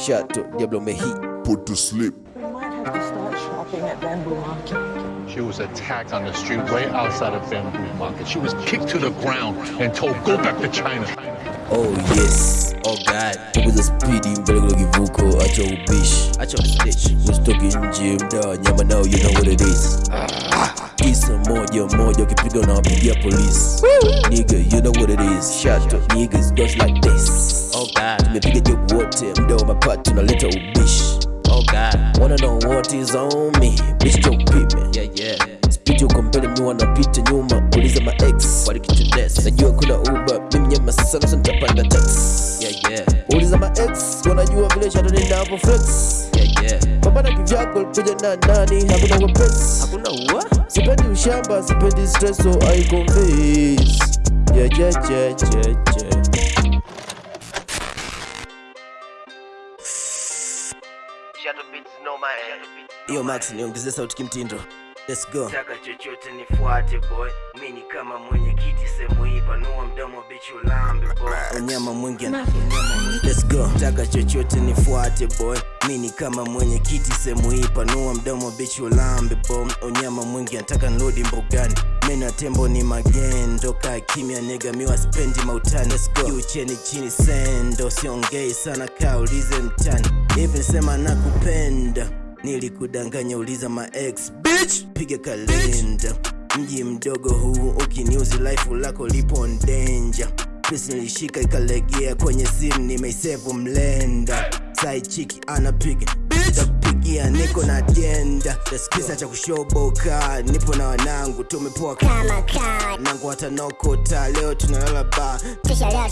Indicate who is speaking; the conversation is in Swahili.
Speaker 1: Shato Diablo Mehi
Speaker 2: put to sleep.
Speaker 3: We might have to start shopping at Bamboo Market.
Speaker 4: She was attacked on the street way outside of Bamboo Market. She was kicked to the ground and told, go back to China.
Speaker 1: Oh yes, oh god. Punguza spidi mbele kuna kivuko Acha ubishi, acha usnitch Usitoke nje mdaa nyama nao you know what it is. Kisa moja moja ukipiga unawapigia polisi Nigga you know what it is. Shut up niggas goes like this. Oh god. Tumepiga job wote mdaa little bitch. Oh god. Wanna know what is on me? Bitch yo, peep me. Yeah yeah. Speed uko mbele mi wanapita nyuma uliza ma ex. Walikitudesi najua kuna uba mimi nyama sana so nitapanda Bim, yeah, yeah. uliza ma ex. Wanajua vile shato ninavyo flex yeah, yeah. pambana kivyako kuja na nani hakuna wepesi hakuna what? sipendi ushamba sipendi stress so I convince yeah, yeah, yeah, yeah, yeah. Yo Max niongeze sauti kimtindo. Let's go.
Speaker 5: Taka chochote nifuate boy. Mini kama mwenyekiti sehemu hii panua mdomo boy
Speaker 1: Unyama mwingi Let's go. Taka chochote nifuate boy. Mini kama mwenyekiti sehemu hii panua mdomo bitch ulambe bom, Unyama mwingi nataka nrudi mbugani. Meno ya tembo ni magendo. Kaa kimya nega miwa spendi mautani. Let's go. Juu cheni chini sendo. Siongei sana kaa ulize mtani. Hivi sema nakupenda. Nilikudanganya uliza ma ex bitch. Piga kalenda Mji mdogo huu ukiniuzi life lako lipo danger Pesa nilishika ikalegea kwenye simu nimeisevu mlenda. Sai chiki anapiga takupigia niko na agenda. Kisa cha kushoboka nipo na wanangu tumepoa nangu watanokota leo tunalala ba.
Speaker 6: Kisha leo